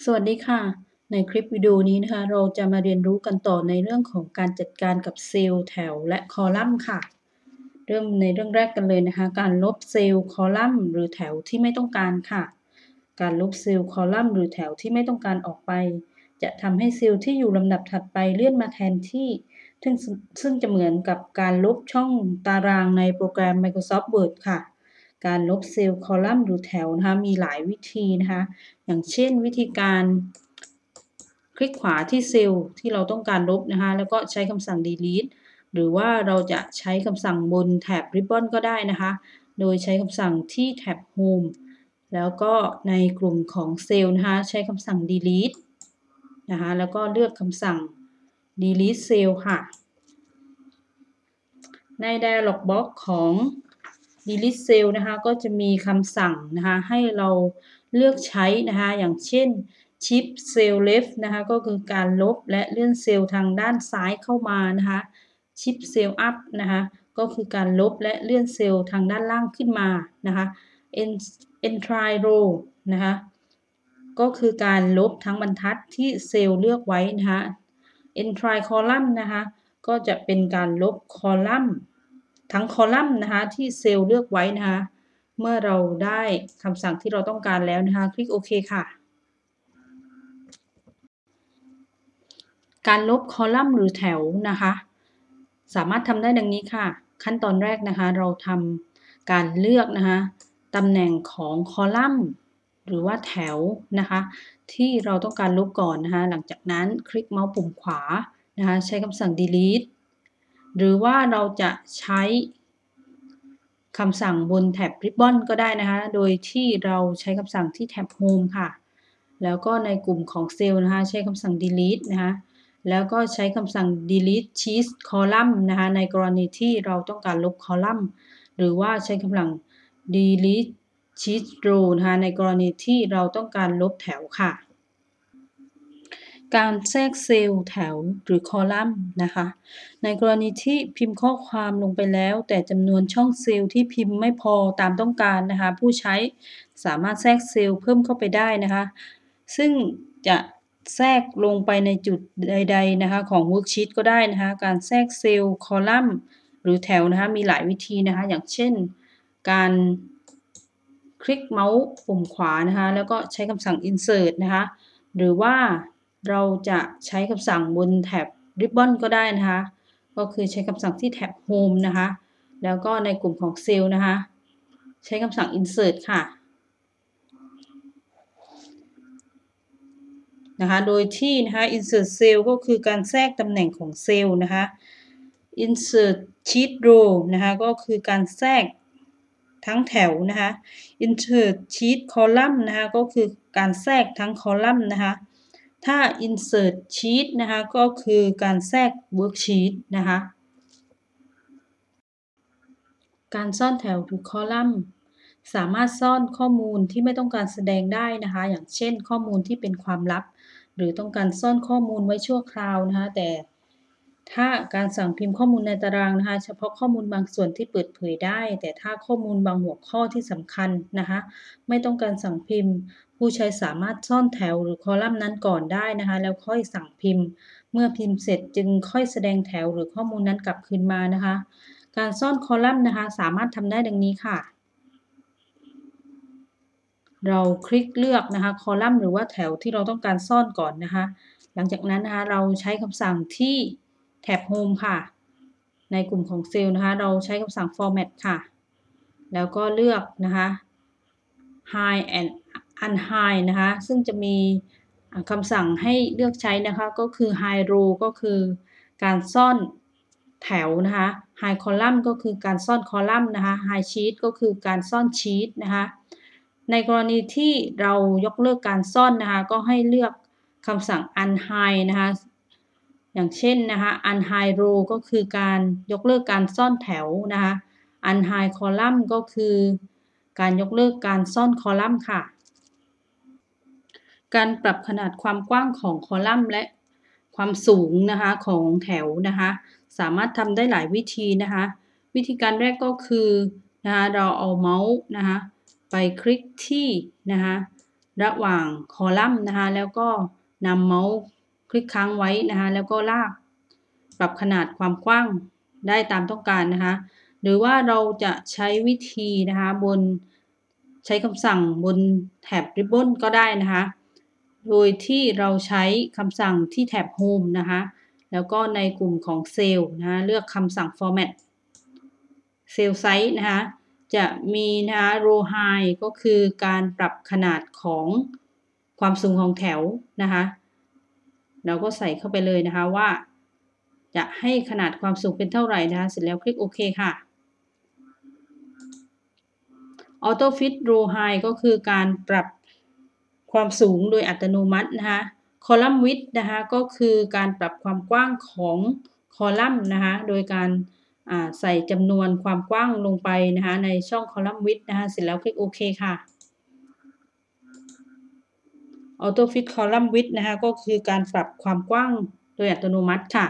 สวัสดีค่ะ ในคลิปวิดีโอนี้นะคะ เราจะมาเรียนรู้กันต่อในเรื่องของการจัดการกับเซลล์แถวและคอลัมน์ค่ะ เริ่มในเรื่องแรกกันเลยนะคะ การลบเซลล์คอลัมน์หรือแถวที่ไม่ต้องการค่ะ การลบเซลล์คอลัมน์หรือแถวที่ไม่ต้องการออกไป จะทำให้เซลล์ที่อยู่ลำดับถัดไปเลื่อนมาแทนที่ ซึ่งซึ่งจะเหมือนกับการลบช่องตารางในโปรแกรม Microsoft Word ค่ะ การลบเซลล์คอลัมน์หรือแถวนะคะมีหลายวิธีนะคะอย่างเช่นวิธีการคลิกขวาที่เซลล์ที่เราต้องการลบนะคะแล้วก็ใช้คำสั่ง delete หรือว่าเราจะใช้คำสั่งบนแท็บ ribbon ก็ได้นะคะ โดยใช้คำสั่งที่แท็บ home แล้วก็ในกลุ่มของเซลล์นะคะใช้คำสั่ง delete นะคะแล้วก็เลือกคำสั่ง delete cell ค่ะ ใน dialog box ของ delete cell นะคะก็จะมีคำสั่งนะคะให้เราเลือกใช้นะคะอย่างเช่น shift cell left นะคะก็คือการลบและเลื่อนเซลล์ทางด้านซ้ายเข้ามานะคะ shift cell up นะคะก็คือการลบและเลื่อนเซลล์ทางด้านล่างขึ้นมานะคะ entry row นะคะก็คือการลบทั้งบรรทัดที่เซลล์เลือกไว้นะคะ entry column นะคะก็จะเป็นการลบคอลัมน์ ทั้งคอลัมน์นะคะที่เซลล์เลือกไว้นะคะเมื่อเราได้คำสั่งที่เราต้องการแล้วนะคะ คลิกโอเคค่ะการลบคอลัมน์หรือแถวนะคะ สามารถทำได้ดังนี้ค่ะ ขั้นตอนแรกนะคะ เราทำการเลือกนะคะตำแหน่งของคอลัมน์หรือว่าแถวนะคะ ที่เราต้องการลบก่อนนะคะ หลังจากนั้นคลิกเมาส์ปุ่มขวานะคะ ใช้คำสั่ง delete หรือว่าเราจะใช้คำสั่งบนแท็บ Ribbon ก็ได้นะคะ โดยที่เราใช้คำสั่งที่แท็บ Home ค่ะ แล้วก็ในกลุ่มของเซลล์นะคะ ใช้คำสั่ง delete นะคะ แล้วก็ใช้คำสั่ง delete sheet column นะคะ ในกรณีที่เราต้องการลบคอลัมน์ หรือว่าใช้คำสั่ง delete sheet row นะคะ ในกรณีที่เราต้องการลบแถวค่ะ การแทรกเซลล์แถวหรือคอลัมน์นะคะ ในกรณีที่พิมพ์ข้อความลงไปแล้ว แต่จำนวนช่องเซลล์ที่พิมพ์ไม่พอตามต้องการนะคะ ผู้ใช้สามารถแทรกเซลล์เพิ่มเข้าไปได้นะคะ ซึ่งจะแทรกลงไปในจุดใด ๆนะคะ ของ worksheet ก็ได้นะคะ การแทรกเซลล์คอลัมน์หรือแถวนะคะ มีหลายวิธีนะคะ อย่างเช่น การคลิกเมาส์ปุ่มขวานะคะ แล้วก็ใช้คำสั่ง insert นะคะ หรือว่า เราจะใช้คำสั่งบนแท็บ Ribbon ก็ได้นะคะ ก็คือใช้คำสั่งที่แท็บ Home นะคะ แล้วก็ในกลุ่มของเซลล์นะคะ ใช้คำสั่ง Insert ค่ะ นะคะ โดยที่นะคะ Insert Cell ก็คือการแทรกตำแหน่งของเซลล์นะคะ Insert Sheet Row นะคะ ก็คือการแทรกทั้งแถวนะคะ Insert Sheet Column นะคะ ก็คือการแทรกทั้งคอลัมน์นะคะ ถ้า insert sheet นะคะ ก็คือการแทรก worksheet นะคะ การซ่อนแถวหรือคอลัมน์สามารถซ่อนข้อมูลที่ไม่ต้องการแสดงได้นะคะ อย่างเช่น ข้อมูลที่เป็นความลับ หรือต้องการซ่อนข้อมูลไว้ชั่วคราวนะคะ แต่ถ้าการสั่งพิมพ์ข้อมูลในตารางนะคะ เฉพาะข้อมูลบางส่วนที่เปิดเผยได้ แต่ถ้าข้อมูลบางหัวข้อที่สำคัญนะคะ ไม่ต้องการสั่งพิมพ์ ผู้ใช้สามารถซ่อนแถวหรือคอลัมน์นั้นก่อนได้นะคะ แล้วค่อยสั่งพิมพ์ เมื่อพิมพ์เสร็จจึงค่อยแสดงแถวหรือข้อมูลนั้นกลับคืนมานะคะ การซ่อนคอลัมน์นะคะ สามารถทำได้ดังนี้ค่ะ เราคลิกเลือกนะคะคอลัมน์หรือว่าแถวที่เราต้องการซ่อนก่อนนะคะ หลังจากนั้นนะคะเราใช้คำสั่งที่แท็บ Home ค่ะ ในกลุ่มของเซลล์นะคะ เราใช้คำสั่ง format ค่ะ แล้วก็เลือกนะคะ hide and unhide นะคะ ซึ่งจะมีคำสั่งให้เลือกใช้นะคะ ก็คือ hide row ก็คือการซ่อนแถวนะคะ hide column ก็คือการซ่อนคอลัมน์นะคะ hide sheet ก็คือการซ่อนชีตนะคะ ในกรณีที่เรายกเลิกการซ่อนนะคะ ก็ให้เลือกคำสั่ง unhide นะคะ อย่างเช่นนะคะ unhide row ก็คือการยกเลิกการซ่อนแถวนะคะ unhide column ก็คือการยกเลิกการซ่อนคอลัมน์ค่ะ การปรับขนาดความกว้างของคอลัมน์และความสูงนะคะของแถวนะคะสามารถทำได้หลายวิธีนะคะวิธีการแรกก็คือนะคะเราเอาเมาส์นะคะไปคลิกที่นะคะระหว่างคอลัมน์นะคะแล้วก็นำเมาส์คลิกค้างไว้นะคะแล้วก็ลากปรับขนาดความกว้างได้ตามต้องการนะคะหรือว่าเราจะใช้วิธีนะคะบนใช้คำสั่งบนแถบ Ribbon ก็ได้นะคะ โดยที่เราใช้คำสั่งที่แถบ Home นะคะ แล้วก็ในกลุ่มของเซลล์นะคะเลือกคำสั่ง Format เซลล์ไซส์นะคะ จะมีนะคะ row high ก็คือการปรับขนาดของความสูงของแถวนะคะ เราก็ใส่เข้าไปเลยนะคะว่า จะให้ขนาดความสูงเป็นเท่าไหร่นะคะ เสร็จแล้วคลิกโอเคค่ะ Auto Fit Row High ก็คือการปรับ ความสูงโดยอัตโนมัตินะคะ Column Width นะคะก็คือการปรับความกว้างของคอลัมน์นะคะโดยการใส่จำนวนความกว้างลงไปนะคะในช่อง Column Width นะคะเสร็จแล้วคลิกโอเคค่ะ Auto Fit Column Width นะคะก็คือการปรับความกว้างโดยอัตโนมัติค่ะ